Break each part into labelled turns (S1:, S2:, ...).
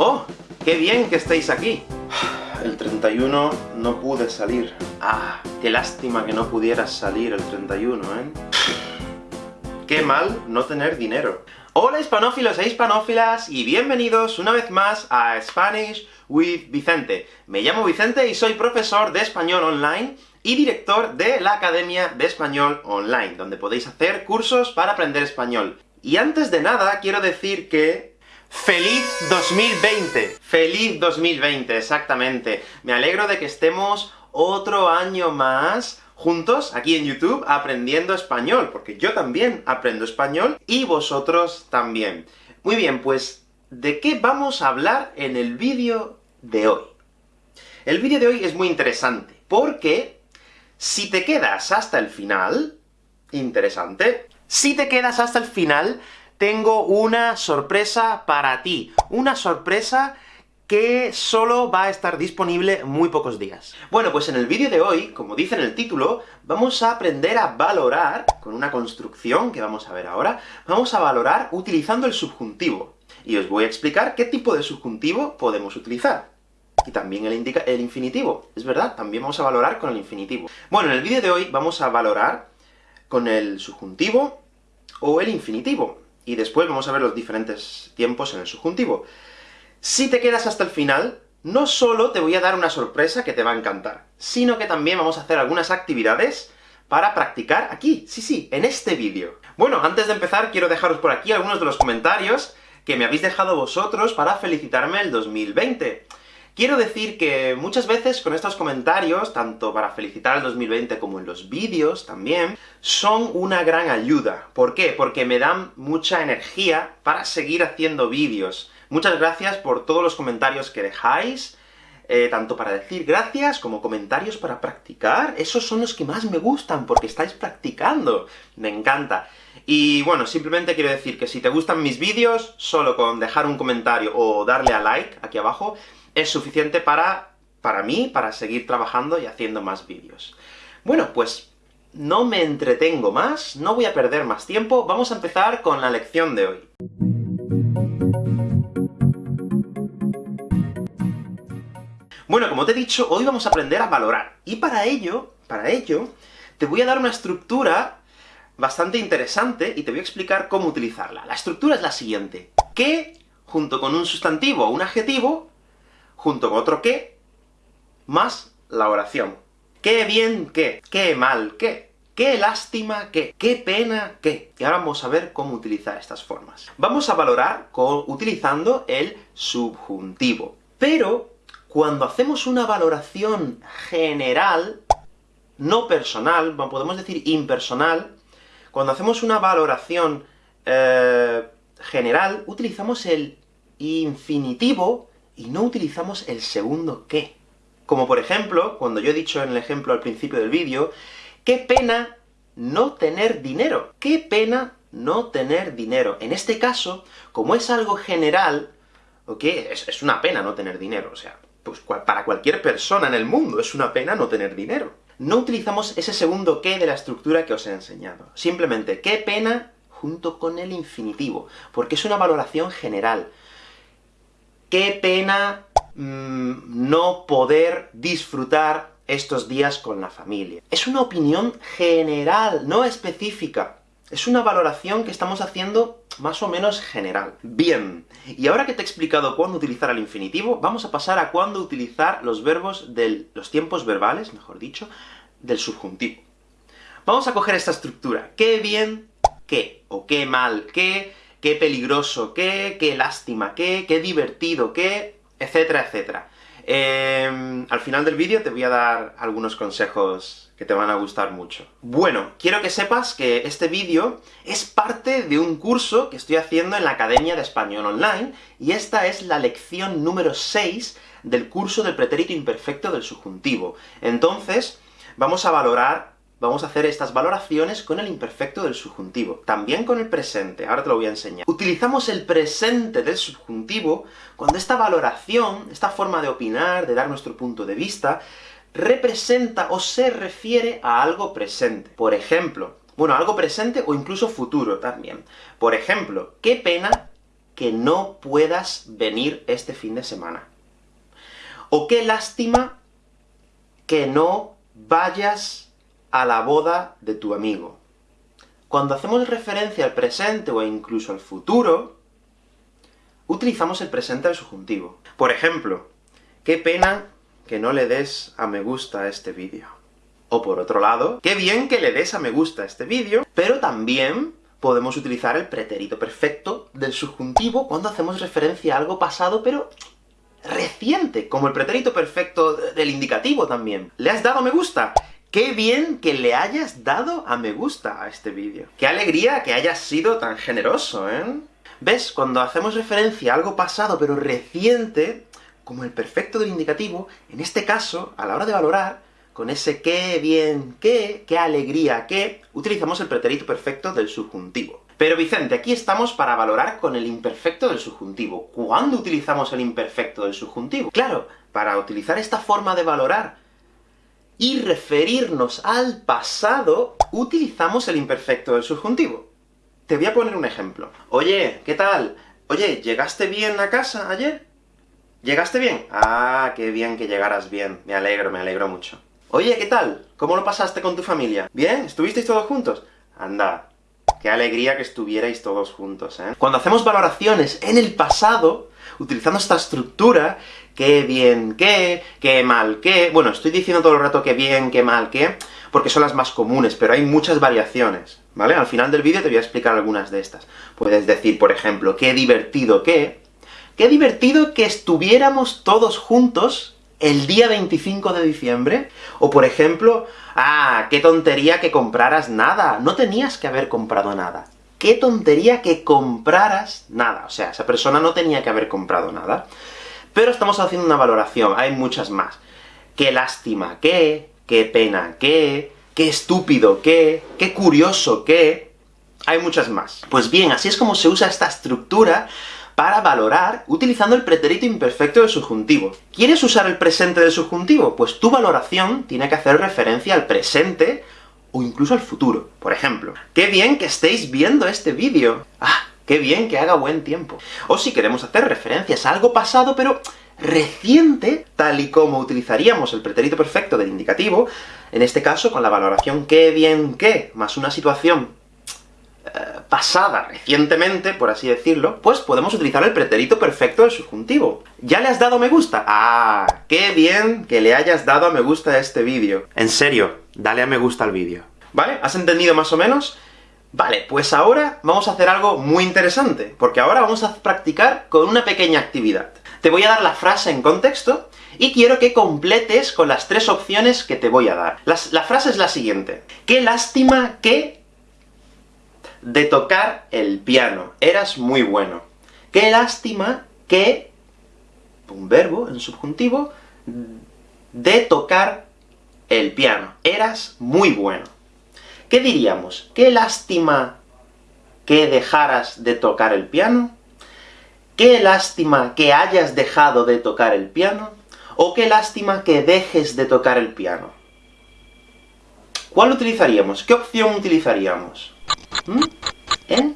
S1: ¡Oh! ¡Qué bien que estéis aquí! El 31 no pude salir. Ah, qué lástima que no pudieras salir el 31, ¿eh? Qué mal no tener dinero. Hola hispanófilos e hispanófilas, y bienvenidos una vez más a Spanish with Vicente. Me llamo Vicente y soy profesor de español online y director de la Academia de Español Online, donde podéis hacer cursos para aprender español. Y antes de nada, quiero decir que ¡Feliz 2020! ¡Feliz 2020! Exactamente. Me alegro de que estemos otro año más juntos, aquí en YouTube, aprendiendo español, porque yo también aprendo español, y vosotros también. Muy bien, pues, ¿de qué vamos a hablar en el vídeo de hoy? El vídeo de hoy es muy interesante, porque si te quedas hasta el final... Interesante. Si te quedas hasta el final, tengo una sorpresa para ti. Una sorpresa que solo va a estar disponible muy pocos días. Bueno, pues en el vídeo de hoy, como dice en el título, vamos a aprender a valorar, con una construcción que vamos a ver ahora, vamos a valorar utilizando el subjuntivo. Y os voy a explicar qué tipo de subjuntivo podemos utilizar. Y también el, el infinitivo. Es verdad, también vamos a valorar con el infinitivo. Bueno, en el vídeo de hoy vamos a valorar con el subjuntivo o el infinitivo y después vamos a ver los diferentes tiempos en el subjuntivo. Si te quedas hasta el final, no solo te voy a dar una sorpresa que te va a encantar, sino que también vamos a hacer algunas actividades para practicar aquí, sí, sí, en este vídeo. Bueno, antes de empezar, quiero dejaros por aquí algunos de los comentarios que me habéis dejado vosotros para felicitarme el 2020. Quiero decir que muchas veces con estos comentarios, tanto para felicitar el 2020 como en los vídeos también, son una gran ayuda. ¿Por qué? Porque me dan mucha energía para seguir haciendo vídeos. Muchas gracias por todos los comentarios que dejáis, eh, tanto para decir gracias, como comentarios para practicar. Esos son los que más me gustan, porque estáis practicando. Me encanta. Y bueno, simplemente quiero decir que si te gustan mis vídeos, solo con dejar un comentario o darle a like aquí abajo, es suficiente para, para mí, para seguir trabajando y haciendo más vídeos. Bueno, pues no me entretengo más, no voy a perder más tiempo, vamos a empezar con la lección de hoy. Bueno, como te he dicho, hoy vamos a aprender a valorar, y para ello, para ello, te voy a dar una estructura bastante interesante, y te voy a explicar cómo utilizarla. La estructura es la siguiente. Que, junto con un sustantivo o un adjetivo, junto con otro qué, más la oración. ¡Qué bien qué! ¡Qué mal qué! ¡Qué lástima qué! ¡Qué pena qué! Y ahora vamos a ver cómo utilizar estas formas. Vamos a valorar utilizando el subjuntivo. Pero, cuando hacemos una valoración general, no personal, podemos decir impersonal, cuando hacemos una valoración eh, general, utilizamos el infinitivo y no utilizamos el segundo qué. Como por ejemplo, cuando yo he dicho en el ejemplo al principio del vídeo, ¡qué pena no tener dinero! ¡Qué pena no tener dinero! En este caso, como es algo general, ¿ok? Es, es una pena no tener dinero, o sea, pues para cualquier persona en el mundo es una pena no tener dinero. No utilizamos ese segundo qué de la estructura que os he enseñado. Simplemente, qué pena junto con el infinitivo, porque es una valoración general. Qué pena mm, no poder disfrutar estos días con la familia. Es una opinión general, no específica. Es una valoración que estamos haciendo más o menos general. Bien, y ahora que te he explicado cuándo utilizar el infinitivo, vamos a pasar a cuándo utilizar los verbos de los tiempos verbales, mejor dicho, del subjuntivo. Vamos a coger esta estructura. Qué bien, qué, o qué mal, qué, qué peligroso, qué, qué lástima, qué, qué divertido, qué, etcétera, etcétera. Em, al final del vídeo te voy a dar algunos consejos que te van a gustar mucho. Bueno, quiero que sepas que este vídeo es parte de un curso que estoy haciendo en la Academia de Español Online, y esta es la lección número 6 del curso del pretérito imperfecto del subjuntivo. Entonces, vamos a valorar vamos a hacer estas valoraciones con el imperfecto del subjuntivo, también con el presente, ahora te lo voy a enseñar. Utilizamos el presente del subjuntivo cuando esta valoración, esta forma de opinar, de dar nuestro punto de vista, representa o se refiere a algo presente. Por ejemplo, bueno, algo presente o incluso futuro también. Por ejemplo, qué pena que no puedas venir este fin de semana. O qué lástima que no vayas a la boda de tu amigo. Cuando hacemos referencia al presente o incluso al futuro, utilizamos el presente al subjuntivo. Por ejemplo, qué pena que no le des a me gusta a este vídeo. O por otro lado, qué bien que le des a me gusta a este vídeo, pero también podemos utilizar el pretérito perfecto del subjuntivo cuando hacemos referencia a algo pasado, pero reciente, como el pretérito perfecto del indicativo también. ¿Le has dado me gusta? ¡Qué bien que le hayas dado a me gusta a este vídeo! ¡Qué alegría que hayas sido tan generoso, eh! ¿Ves? Cuando hacemos referencia a algo pasado pero reciente, como el perfecto del indicativo, en este caso, a la hora de valorar, con ese qué bien qué, qué alegría qué, utilizamos el pretérito perfecto del subjuntivo. Pero Vicente, aquí estamos para valorar con el imperfecto del subjuntivo. ¿Cuándo utilizamos el imperfecto del subjuntivo? Claro, para utilizar esta forma de valorar y referirnos al pasado, utilizamos el imperfecto del subjuntivo. Te voy a poner un ejemplo. Oye, ¿qué tal? Oye, ¿llegaste bien a casa ayer? ¿Llegaste bien? Ah, qué bien que llegaras bien. Me alegro, me alegro mucho. Oye, ¿qué tal? ¿Cómo lo pasaste con tu familia? ¿Bien? ¿Estuvisteis todos juntos? Anda, qué alegría que estuvierais todos juntos, ¿eh? Cuando hacemos valoraciones en el pasado, utilizando esta estructura, qué bien qué, qué mal qué... Bueno, estoy diciendo todo el rato qué bien, qué mal qué, porque son las más comunes, pero hay muchas variaciones, ¿vale? Al final del vídeo te voy a explicar algunas de estas. Puedes decir, por ejemplo, qué divertido qué, qué divertido que estuviéramos todos juntos el día 25 de diciembre, o por ejemplo, ¡ah, qué tontería que compraras nada! No tenías que haber comprado nada. ¡Qué tontería que compraras nada! O sea, esa persona no tenía que haber comprado nada. Pero estamos haciendo una valoración, hay muchas más. ¡Qué lástima qué! ¡Qué pena qué! ¡Qué estúpido qué! ¡Qué curioso qué! Hay muchas más. Pues bien, así es como se usa esta estructura para valorar utilizando el pretérito imperfecto del subjuntivo. ¿Quieres usar el presente del subjuntivo? Pues tu valoración tiene que hacer referencia al presente, o incluso al futuro. Por ejemplo, ¡qué bien que estéis viendo este vídeo! ¡Ah, qué bien que haga buen tiempo! O si queremos hacer referencias a algo pasado, pero reciente, tal y como utilizaríamos el pretérito perfecto del indicativo, en este caso con la valoración qué bien que, más una situación pasada recientemente, por así decirlo, pues podemos utilizar el pretérito perfecto del subjuntivo. ¿Ya le has dado me gusta? ¡Ah! ¡Qué bien que le hayas dado a me gusta a este vídeo! En serio, dale a me gusta al vídeo. ¿Vale? ¿Has entendido más o menos? Vale, pues ahora vamos a hacer algo muy interesante, porque ahora vamos a practicar con una pequeña actividad. Te voy a dar la frase en contexto, y quiero que completes con las tres opciones que te voy a dar. la frase es la siguiente. ¡Qué lástima que de tocar el piano. Eras muy bueno. Qué lástima que, un verbo en subjuntivo, de tocar el piano. Eras muy bueno. ¿Qué diríamos? Qué lástima que dejaras de tocar el piano. Qué lástima que hayas dejado de tocar el piano. O qué lástima que dejes de tocar el piano. ¿Cuál utilizaríamos? ¿Qué opción utilizaríamos? ¿Mm? ¿Eh?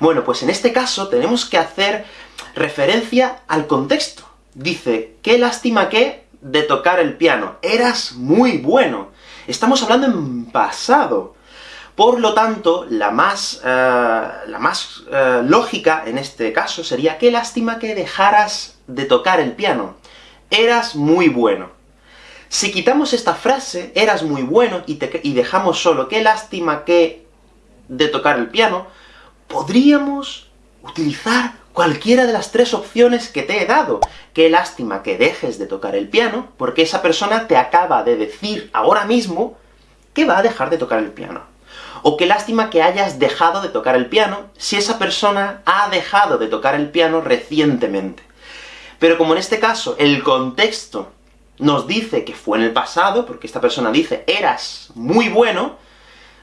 S1: Bueno, pues en este caso tenemos que hacer referencia al contexto. Dice, qué lástima que de tocar el piano, eras muy bueno. Estamos hablando en pasado. Por lo tanto, la más, eh, la más eh, lógica en este caso sería, qué lástima que dejaras de tocar el piano. Eras muy bueno. Si quitamos esta frase, eras muy bueno, y, y dejamos solo qué lástima que de tocar el piano, podríamos utilizar cualquiera de las tres opciones que te he dado. Qué lástima que dejes de tocar el piano, porque esa persona te acaba de decir ahora mismo que va a dejar de tocar el piano. O qué lástima que hayas dejado de tocar el piano, si esa persona ha dejado de tocar el piano recientemente. Pero como en este caso el contexto nos dice que fue en el pasado, porque esta persona dice eras muy bueno,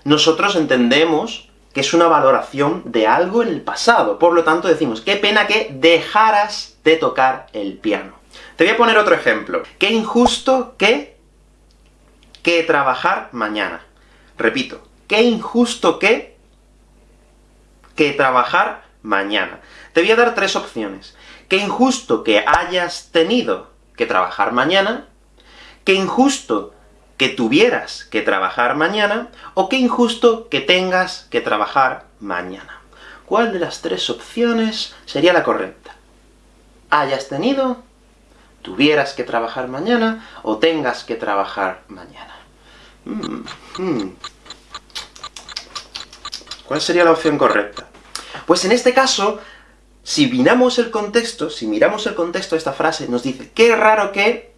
S1: nosotros entendemos que es una valoración de algo en el pasado. Por lo tanto decimos, qué pena que dejaras de tocar el piano. Te voy a poner otro ejemplo. Qué injusto que... que trabajar mañana. Repito, qué injusto que... que trabajar mañana. Te voy a dar tres opciones. Qué injusto que hayas tenido que trabajar mañana, qué injusto que tuvieras que trabajar mañana, o qué injusto que tengas que trabajar mañana. ¿Cuál de las tres opciones sería la correcta? Hayas tenido, tuvieras que trabajar mañana, o tengas que trabajar mañana. Mm, mm. ¿Cuál sería la opción correcta? Pues en este caso, si miramos el contexto, si miramos el contexto de esta frase, nos dice, qué raro que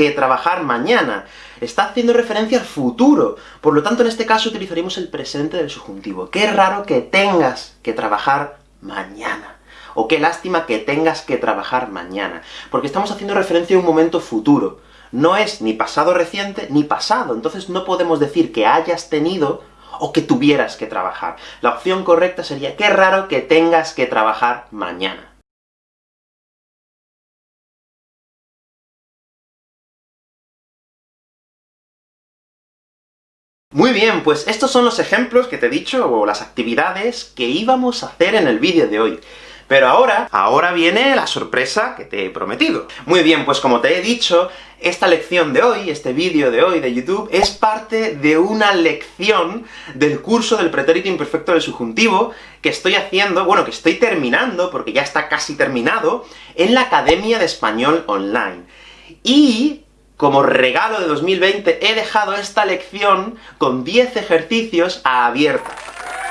S1: que trabajar mañana. Está haciendo referencia al futuro. Por lo tanto, en este caso utilizaremos el presente del subjuntivo. Qué raro que tengas que trabajar mañana. O qué lástima que tengas que trabajar mañana. Porque estamos haciendo referencia a un momento futuro. No es ni pasado reciente, ni pasado. Entonces no podemos decir que hayas tenido o que tuvieras que trabajar. La opción correcta sería, qué raro que tengas que trabajar mañana. Muy bien, pues estos son los ejemplos que te he dicho, o las actividades que íbamos a hacer en el vídeo de hoy. Pero ahora, ahora viene la sorpresa que te he prometido. Muy bien, pues como te he dicho, esta lección de hoy, este vídeo de hoy de YouTube, es parte de una lección del curso del pretérito imperfecto del subjuntivo que estoy haciendo, bueno, que estoy terminando, porque ya está casi terminado, en la Academia de Español Online. Y como regalo de 2020, he dejado esta lección con 10 ejercicios abierta.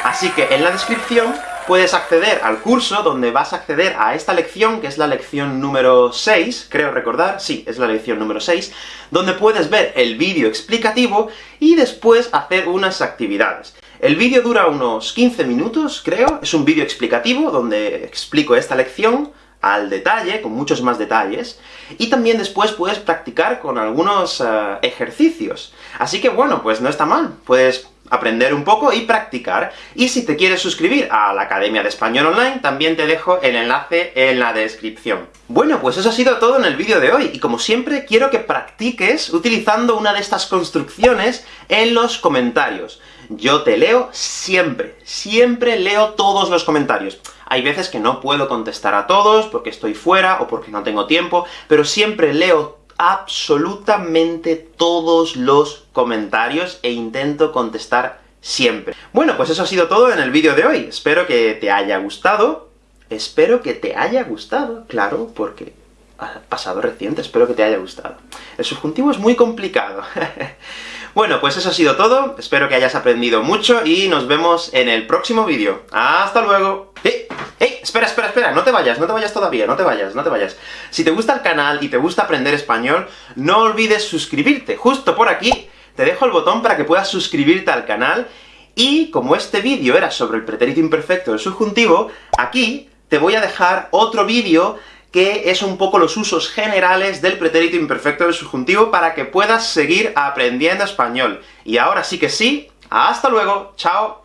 S1: Así que en la descripción puedes acceder al curso, donde vas a acceder a esta lección, que es la lección número 6, creo recordar, sí, es la lección número 6, donde puedes ver el vídeo explicativo, y después hacer unas actividades. El vídeo dura unos 15 minutos, creo, es un vídeo explicativo, donde explico esta lección, al detalle, con muchos más detalles, y también después puedes practicar con algunos eh, ejercicios. Así que bueno, pues no está mal, puedes aprender un poco y practicar. Y si te quieres suscribir a la Academia de Español Online, también te dejo el enlace en la descripción. Bueno, pues eso ha sido todo en el vídeo de hoy, y como siempre quiero que practiques utilizando una de estas construcciones en los comentarios. Yo te leo siempre, siempre leo todos los comentarios. Hay veces que no puedo contestar a todos, porque estoy fuera, o porque no tengo tiempo, pero siempre leo absolutamente todos los comentarios, e intento contestar siempre. Bueno, pues eso ha sido todo en el vídeo de hoy. Espero que te haya gustado. Espero que te haya gustado, claro, porque ha pasado reciente, espero que te haya gustado. El subjuntivo es muy complicado. bueno, pues eso ha sido todo, espero que hayas aprendido mucho, y nos vemos en el próximo vídeo. ¡Hasta luego! ¡Eh! ¡Eh! Espera, espera, espera, no te vayas, no te vayas todavía, no te vayas, no te vayas. Si te gusta el canal y te gusta aprender español, no olvides suscribirte. Justo por aquí te dejo el botón para que puedas suscribirte al canal, y como este vídeo era sobre el pretérito imperfecto del subjuntivo, aquí te voy a dejar otro vídeo que es un poco los usos generales del pretérito imperfecto del subjuntivo para que puedas seguir aprendiendo español. Y ahora sí que sí, ¡hasta luego! ¡Chao!